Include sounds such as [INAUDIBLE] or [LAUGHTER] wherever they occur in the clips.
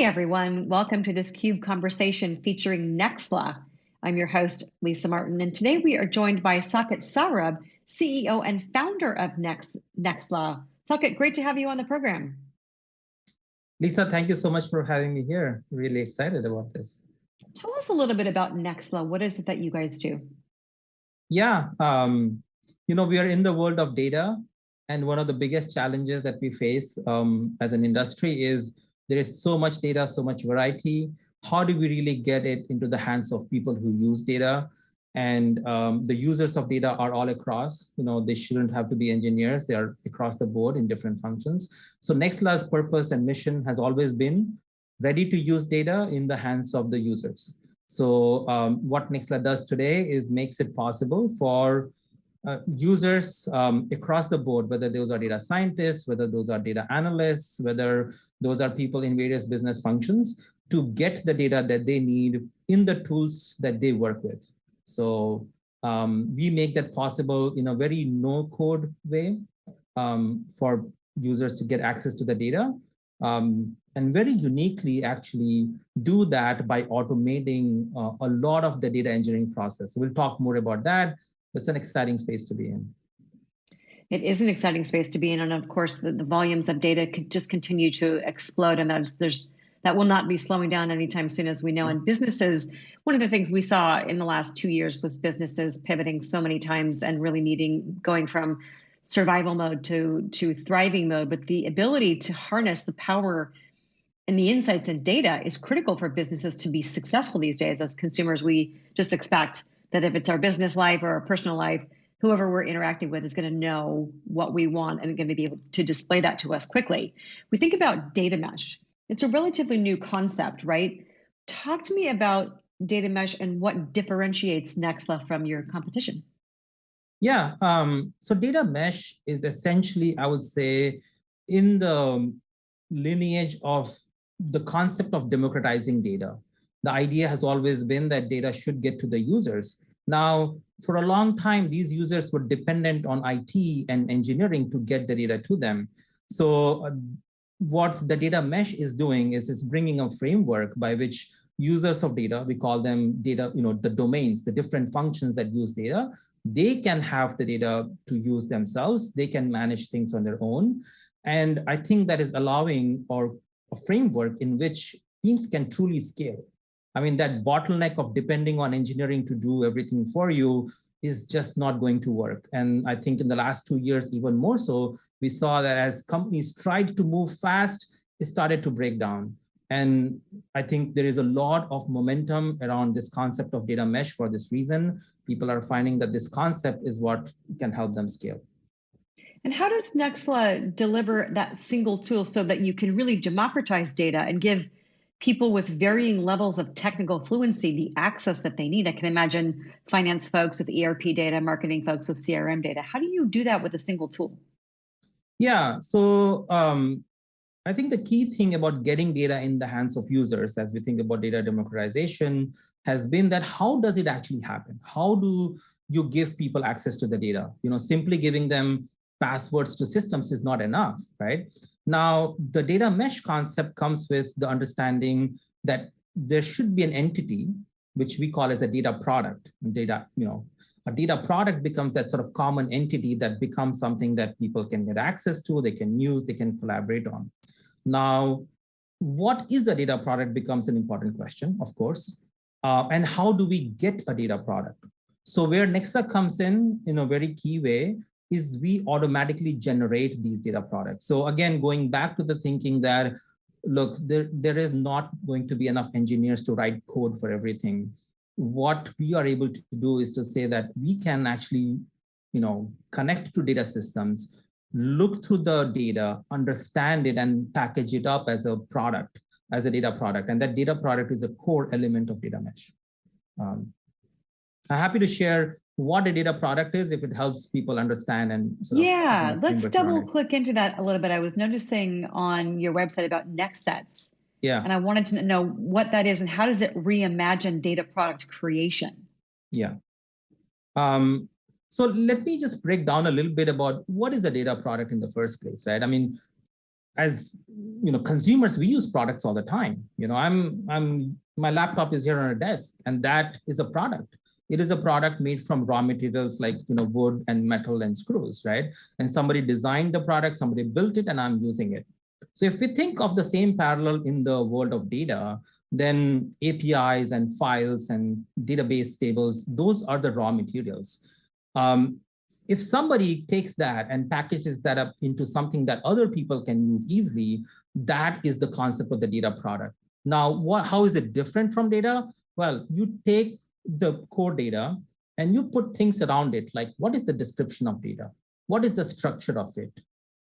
Hey everyone, welcome to this CUBE conversation featuring Nexla. I'm your host, Lisa Martin, and today we are joined by Saket Saurabh, CEO and founder of Next, Nexla. Saket, great to have you on the program. Lisa, thank you so much for having me here. Really excited about this. Tell us a little bit about Nexla. What is it that you guys do? Yeah, um, you know, we are in the world of data, and one of the biggest challenges that we face um, as an industry is there is so much data, so much variety. How do we really get it into the hands of people who use data? And um, the users of data are all across, you know, they shouldn't have to be engineers. They are across the board in different functions. So Nexla's purpose and mission has always been ready to use data in the hands of the users. So um, what Nexla does today is makes it possible for uh, users um, across the board, whether those are data scientists, whether those are data analysts, whether those are people in various business functions, to get the data that they need in the tools that they work with. So um, we make that possible in a very no-code way um, for users to get access to the data. Um, and very uniquely actually do that by automating uh, a lot of the data engineering process. So we'll talk more about that it's an exciting space to be in. It is an exciting space to be in, and of course, the, the volumes of data could just continue to explode, and that's there's that will not be slowing down anytime soon, as we know. And businesses, one of the things we saw in the last two years was businesses pivoting so many times and really needing going from survival mode to to thriving mode. But the ability to harness the power and the insights and data is critical for businesses to be successful these days. As consumers, we just expect that if it's our business life or our personal life, whoever we're interacting with is going to know what we want and going to be able to display that to us quickly. We think about data mesh. It's a relatively new concept, right? Talk to me about data mesh and what differentiates Nexla from your competition. Yeah, um, so data mesh is essentially, I would say, in the lineage of the concept of democratizing data the idea has always been that data should get to the users. Now, for a long time, these users were dependent on IT and engineering to get the data to them. So uh, what the data mesh is doing is it's bringing a framework by which users of data, we call them data, you know, the domains, the different functions that use data, they can have the data to use themselves. They can manage things on their own. And I think that is allowing or a framework in which teams can truly scale. I mean, that bottleneck of depending on engineering to do everything for you is just not going to work. And I think in the last two years, even more so, we saw that as companies tried to move fast, it started to break down. And I think there is a lot of momentum around this concept of data mesh for this reason. People are finding that this concept is what can help them scale. And how does Nexla deliver that single tool so that you can really democratize data and give people with varying levels of technical fluency the access that they need. I can imagine finance folks with ERP data, marketing folks with CRM data. How do you do that with a single tool? Yeah, so um, I think the key thing about getting data in the hands of users as we think about data democratization has been that how does it actually happen? How do you give people access to the data? You know, simply giving them passwords to systems is not enough, right? Now, the data mesh concept comes with the understanding that there should be an entity, which we call as a data product. Data, you know, a data product becomes that sort of common entity that becomes something that people can get access to, they can use, they can collaborate on. Now, what is a data product becomes an important question, of course. Uh, and how do we get a data product? So where Nexla comes in in a very key way is we automatically generate these data products. So again, going back to the thinking that, look, there, there is not going to be enough engineers to write code for everything. What we are able to do is to say that we can actually, you know, connect to data systems, look through the data, understand it and package it up as a product, as a data product. And that data product is a core element of data mesh. Um, I'm happy to share what a data product is if it helps people understand and yeah let's double click into that a little bit. I was noticing on your website about Nexsets yeah. And i wanted to know what that is and how does it reimagine data product creation? Yeah. Um, so let me just break down a little bit about what is a data product in the first place right? I mean as you know, consumers, we use products all the time. You know, I'm, I'm, my laptop is here on a desk and that is a product. It is a product made from raw materials like, you know, wood and metal and screws, right? And somebody designed the product, somebody built it and I'm using it. So if we think of the same parallel in the world of data, then APIs and files and database tables, those are the raw materials. Um, if somebody takes that and packages that up into something that other people can use easily, that is the concept of the data product. Now, what, how is it different from data? Well, you take the core data and you put things around it, like what is the description of data? What is the structure of it?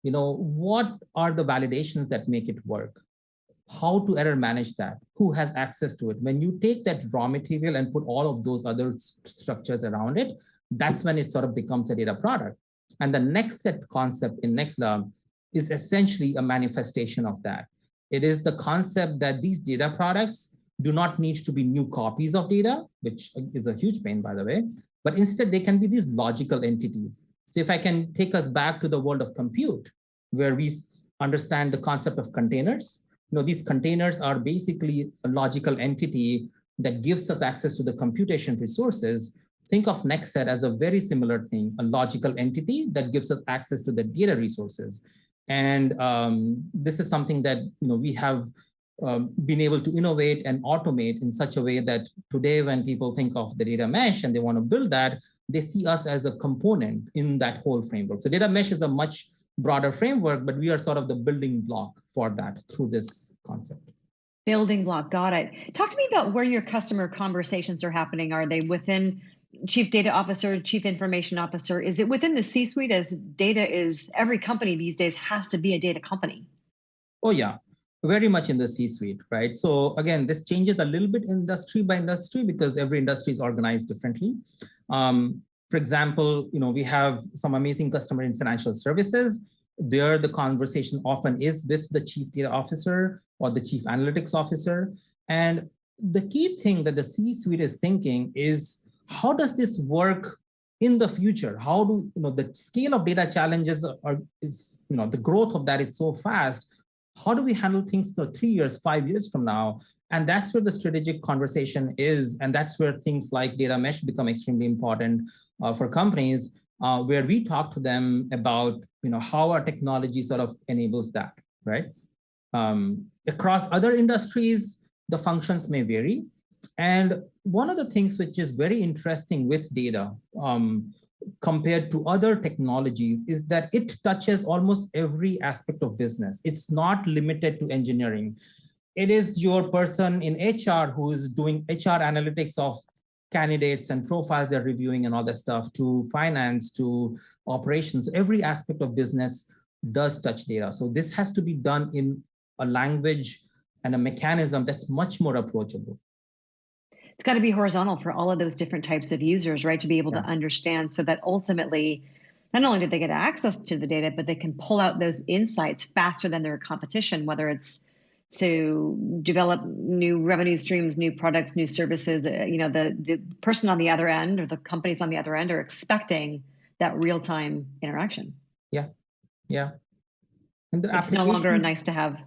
You know, what are the validations that make it work? How to error manage that? Who has access to it? When you take that raw material and put all of those other structures around it, that's when it sort of becomes a data product. And the Nexset concept in Nexla is essentially a manifestation of that. It is the concept that these data products do not need to be new copies of data, which is a huge pain, by the way, but instead they can be these logical entities. So if I can take us back to the world of compute, where we understand the concept of containers, you know, these containers are basically a logical entity that gives us access to the computation resources think of Nexset as a very similar thing, a logical entity that gives us access to the data resources. And um, this is something that you know we have um, been able to innovate and automate in such a way that today when people think of the data mesh and they want to build that, they see us as a component in that whole framework. So data mesh is a much broader framework, but we are sort of the building block for that through this concept. Building block, got it. Talk to me about where your customer conversations are happening. Are they within chief data officer, chief information officer? Is it within the C-suite as data is, every company these days has to be a data company? Oh yeah, very much in the C-suite, right? So again, this changes a little bit industry by industry because every industry is organized differently. Um, for example, you know, we have some amazing customer in financial services. There, the conversation often is with the chief data officer or the chief analytics officer. And the key thing that the C-suite is thinking is how does this work in the future? How do, you know, the scale of data challenges are, is, you know, the growth of that is so fast. How do we handle things for three years, five years from now? And that's where the strategic conversation is. And that's where things like data mesh become extremely important uh, for companies, uh, where we talk to them about, you know, how our technology sort of enables that, right? Um, across other industries, the functions may vary. And one of the things which is very interesting with data um, compared to other technologies is that it touches almost every aspect of business. It's not limited to engineering. It is your person in HR who is doing HR analytics of candidates and profiles they're reviewing and all that stuff to finance to operations. Every aspect of business does touch data. So this has to be done in a language and a mechanism that's much more approachable it's got to be horizontal for all of those different types of users, right? To be able yeah. to understand so that ultimately, not only do they get access to the data, but they can pull out those insights faster than their competition, whether it's to develop new revenue streams, new products, new services. Uh, you know, the, the person on the other end or the companies on the other end are expecting that real time interaction. Yeah. Yeah. And it's no longer a nice to have.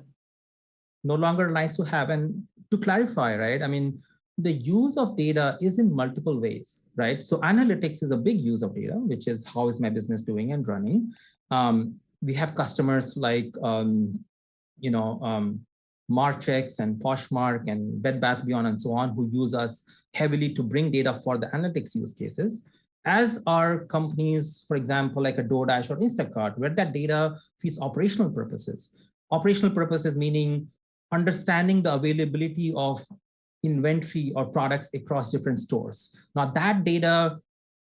No longer nice to have. And to clarify, right? I mean, the use of data is in multiple ways, right? So analytics is a big use of data, which is how is my business doing and running. Um, we have customers like, um, you know, um, Marchex and Poshmark and Bed Bath Beyond and so on, who use us heavily to bring data for the analytics use cases, as are companies, for example, like a DoorDash or Instacart, where that data feeds operational purposes. Operational purposes meaning understanding the availability of inventory or products across different stores. Now that data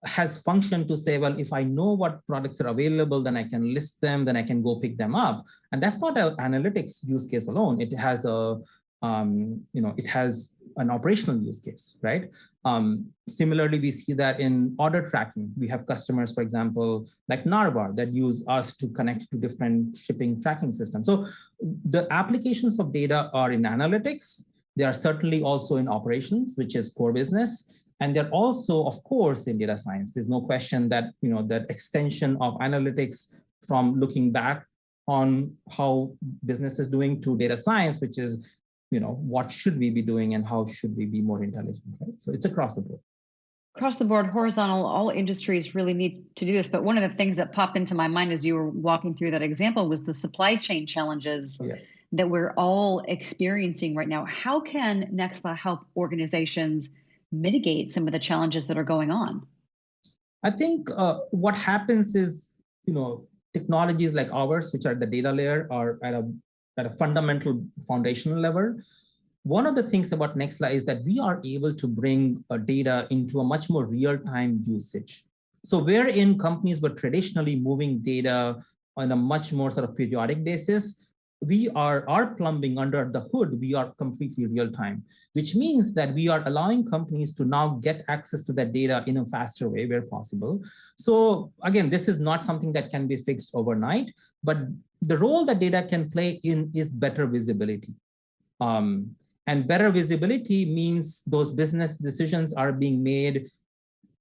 has function to say, well, if I know what products are available, then I can list them, then I can go pick them up. And that's not an analytics use case alone. It has a, um, you know, it has an operational use case, right? Um, similarly, we see that in order tracking. We have customers, for example, like Narvar that use us to connect to different shipping tracking systems. So the applications of data are in analytics, they are certainly also in operations, which is core business. And they're also, of course, in data science. There's no question that, you know, that extension of analytics from looking back on how business is doing to data science, which is, you know, what should we be doing and how should we be more intelligent, right? So it's across the board. Across the board, horizontal, all industries really need to do this. But one of the things that popped into my mind as you were walking through that example was the supply chain challenges yeah. That we're all experiencing right now. How can Nexla help organizations mitigate some of the challenges that are going on? I think uh, what happens is, you know, technologies like ours, which are the data layer, are at a at a fundamental foundational level. One of the things about Nextla is that we are able to bring uh, data into a much more real-time usage. So wherein companies were traditionally moving data on a much more sort of periodic basis, we are our plumbing under the hood we are completely real time which means that we are allowing companies to now get access to that data in a faster way where possible. So again this is not something that can be fixed overnight but the role that data can play in is better visibility. Um, and better visibility means those business decisions are being made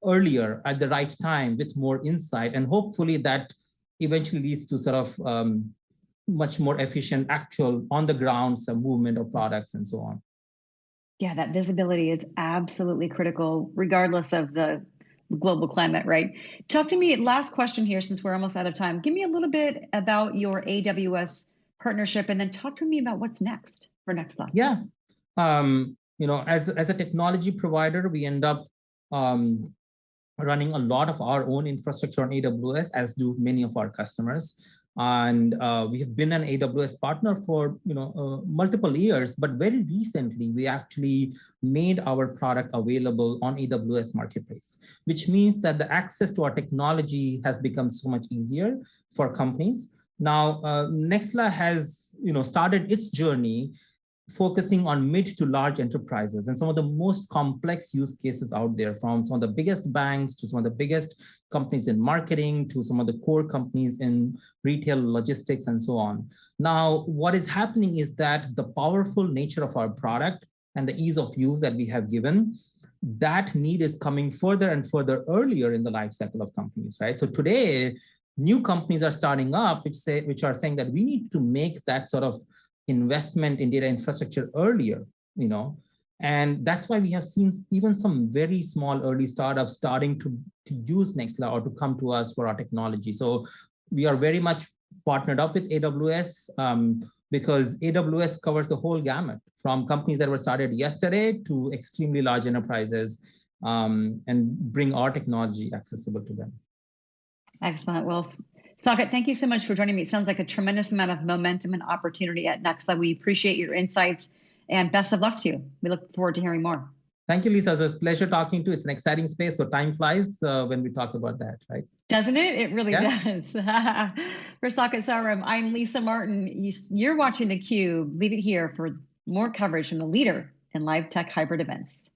earlier at the right time with more insight and hopefully that eventually leads to sort of um, much more efficient actual on the ground some movement of products and so on. Yeah, that visibility is absolutely critical, regardless of the global climate, right? Talk to me, last question here, since we're almost out of time. Give me a little bit about your AWS partnership and then talk to me about what's next for Nexla. Yeah, um, you know, as, as a technology provider, we end up um, running a lot of our own infrastructure on AWS, as do many of our customers. And uh, we have been an AWS partner for you know uh, multiple years, but very recently we actually made our product available on AWS Marketplace, which means that the access to our technology has become so much easier for companies. Now, uh, has you know started its journey focusing on mid to large enterprises and some of the most complex use cases out there from some of the biggest banks to some of the biggest companies in marketing to some of the core companies in retail logistics and so on. Now, what is happening is that the powerful nature of our product and the ease of use that we have given that need is coming further and further earlier in the life cycle of companies, right? So today, new companies are starting up, which say, which are saying that we need to make that sort of investment in data infrastructure earlier, you know, and that's why we have seen even some very small early startups starting to, to use Nexla or to come to us for our technology. So we are very much partnered up with AWS um, because AWS covers the whole gamut from companies that were started yesterday to extremely large enterprises um, and bring our technology accessible to them. Excellent. Well, Saket, thank you so much for joining me. It sounds like a tremendous amount of momentum and opportunity at Nexla. We appreciate your insights and best of luck to you. We look forward to hearing more. Thank you, Lisa. It's a pleasure talking to you. It's an exciting space, so time flies uh, when we talk about that, right? Doesn't it? It really yeah. does. [LAUGHS] for Saket Saurabh, I'm Lisa Martin. You're watching theCUBE. Leave it here for more coverage from the leader in live tech hybrid events.